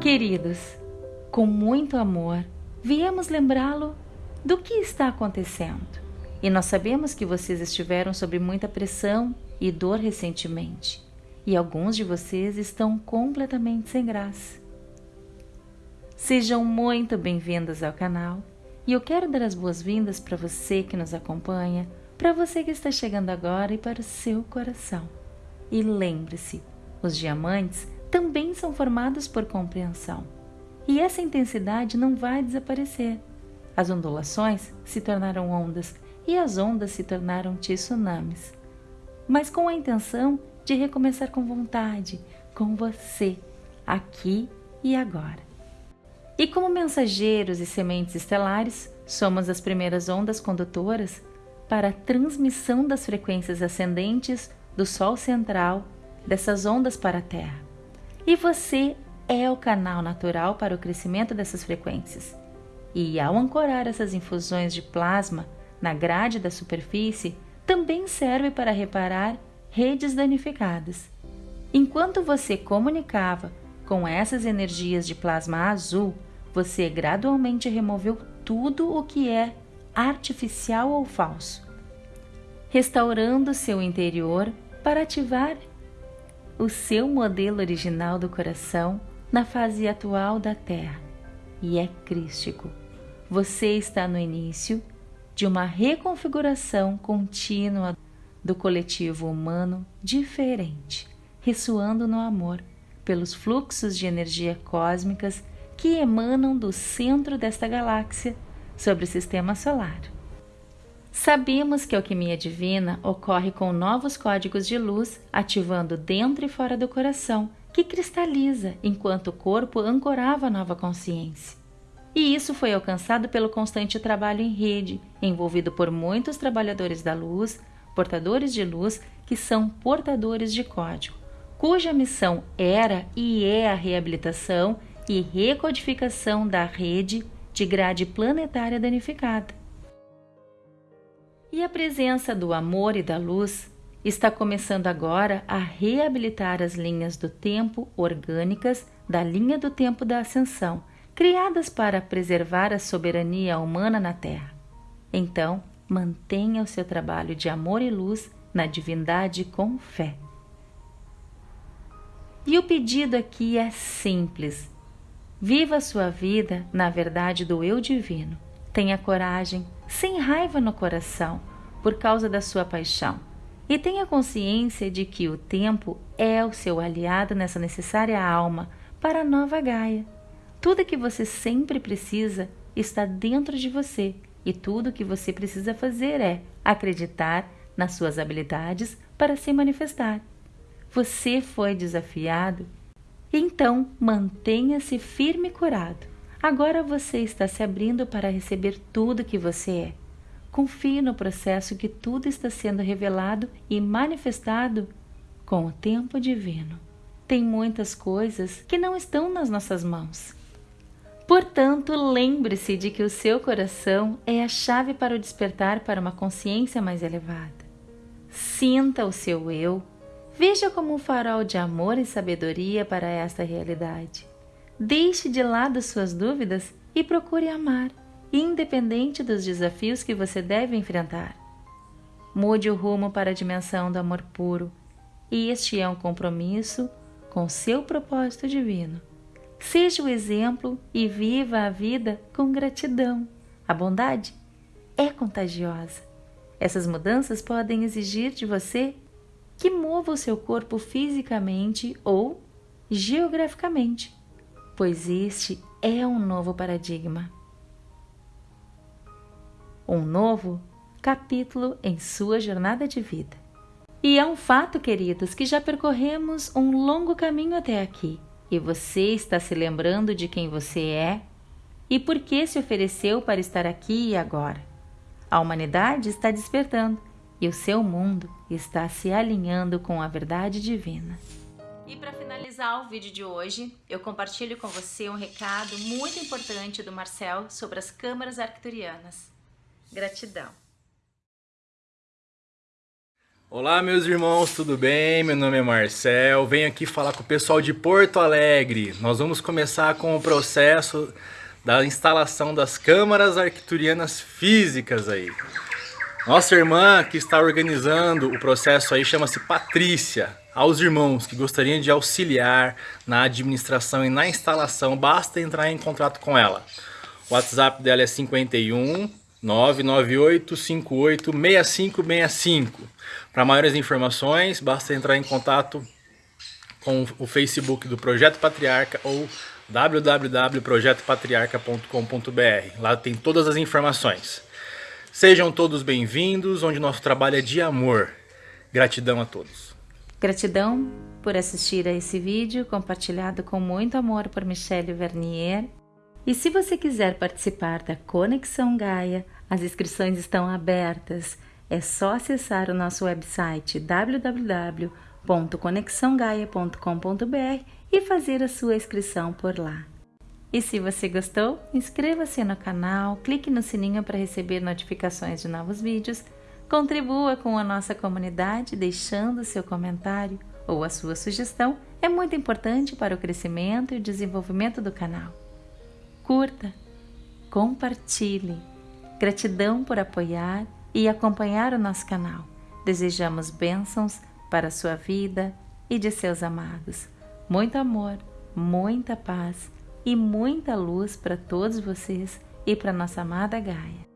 Queridos, com muito amor, viemos lembrá-lo do que está acontecendo. E nós sabemos que vocês estiveram sob muita pressão e dor recentemente, e alguns de vocês estão completamente sem graça. Sejam muito bem-vindos ao canal e eu quero dar as boas-vindas para você que nos acompanha, para você que está chegando agora e para o seu coração. E lembre-se, os diamantes também são formados por compreensão. E essa intensidade não vai desaparecer. As ondulações se tornaram ondas e as ondas se tornaram tsunamis. Mas com a intenção de recomeçar com vontade, com você, aqui e agora. E como mensageiros e sementes estelares, somos as primeiras ondas condutoras para a transmissão das frequências ascendentes do Sol central dessas ondas para a Terra. E você é o canal natural para o crescimento dessas frequências. E ao ancorar essas infusões de plasma na grade da superfície, também serve para reparar redes danificadas. Enquanto você comunicava com essas energias de plasma azul, você gradualmente removeu tudo o que é artificial ou falso, restaurando seu interior para ativar o seu modelo original do coração na fase atual da Terra e é crístico. Você está no início de uma reconfiguração contínua do coletivo humano diferente, ressoando no amor pelos fluxos de energia cósmicas que emanam do centro desta galáxia sobre o sistema solar. Sabemos que a alquimia divina ocorre com novos códigos de luz ativando dentro e fora do coração, que cristaliza enquanto o corpo ancorava a nova consciência. E isso foi alcançado pelo constante trabalho em rede, envolvido por muitos trabalhadores da luz, portadores de luz, que são portadores de código, cuja missão era e é a reabilitação e recodificação da rede de grade planetária danificada. E a presença do amor e da luz está começando agora a reabilitar as linhas do tempo orgânicas da linha do tempo da ascensão, criadas para preservar a soberania humana na Terra. Então, mantenha o seu trabalho de amor e luz na divindade com fé. E o pedido aqui é simples. Viva a sua vida na verdade do eu divino. Tenha coragem, sem raiva no coração, por causa da sua paixão. E tenha consciência de que o tempo é o seu aliado nessa necessária alma para a nova Gaia. Tudo que você sempre precisa está dentro de você e tudo o que você precisa fazer é acreditar nas suas habilidades para se manifestar. Você foi desafiado, então mantenha-se firme e curado. Agora você está se abrindo para receber tudo que você é. Confie no processo que tudo está sendo revelado e manifestado com o tempo divino. Tem muitas coisas que não estão nas nossas mãos. Portanto, lembre-se de que o seu coração é a chave para o despertar para uma consciência mais elevada. Sinta o seu eu, veja como um farol de amor e sabedoria para esta realidade. Deixe de lado suas dúvidas e procure amar, independente dos desafios que você deve enfrentar. Mude o rumo para a dimensão do amor puro, este é um compromisso com seu propósito divino. Seja o exemplo e viva a vida com gratidão. A bondade é contagiosa. Essas mudanças podem exigir de você que mova o seu corpo fisicamente ou geograficamente pois este é um novo paradigma. Um novo capítulo em sua jornada de vida. E é um fato, queridos, que já percorremos um longo caminho até aqui e você está se lembrando de quem você é e por que se ofereceu para estar aqui e agora. A humanidade está despertando e o seu mundo está se alinhando com a verdade divina. E para finalizar o vídeo de hoje, eu compartilho com você um recado muito importante do Marcel sobre as câmaras arcturianas. Gratidão. Olá, meus irmãos, tudo bem? Meu nome é Marcel. Venho aqui falar com o pessoal de Porto Alegre. Nós vamos começar com o processo da instalação das câmaras arquiturianas físicas aí. Nossa irmã que está organizando o processo aí chama-se Patrícia. Aos irmãos que gostariam de auxiliar na administração e na instalação, basta entrar em contato com ela. O WhatsApp dela é 51 998 58 6565. Para maiores informações, basta entrar em contato com o Facebook do Projeto Patriarca ou www.projetopatriarca.com.br. Lá tem todas as informações. Sejam todos bem-vindos, onde nosso trabalho é de amor. Gratidão a todos. Gratidão por assistir a esse vídeo compartilhado com muito amor por Michelle Vernier. E se você quiser participar da Conexão Gaia, as inscrições estão abertas. É só acessar o nosso website www.conexãogaia.com.br e fazer a sua inscrição por lá. E se você gostou, inscreva-se no canal, clique no sininho para receber notificações de novos vídeos, contribua com a nossa comunidade deixando seu comentário ou a sua sugestão, é muito importante para o crescimento e desenvolvimento do canal. Curta, compartilhe. Gratidão por apoiar e acompanhar o nosso canal. Desejamos bênçãos para a sua vida e de seus amados. Muito amor, muita paz e muita luz para todos vocês e para nossa amada Gaia.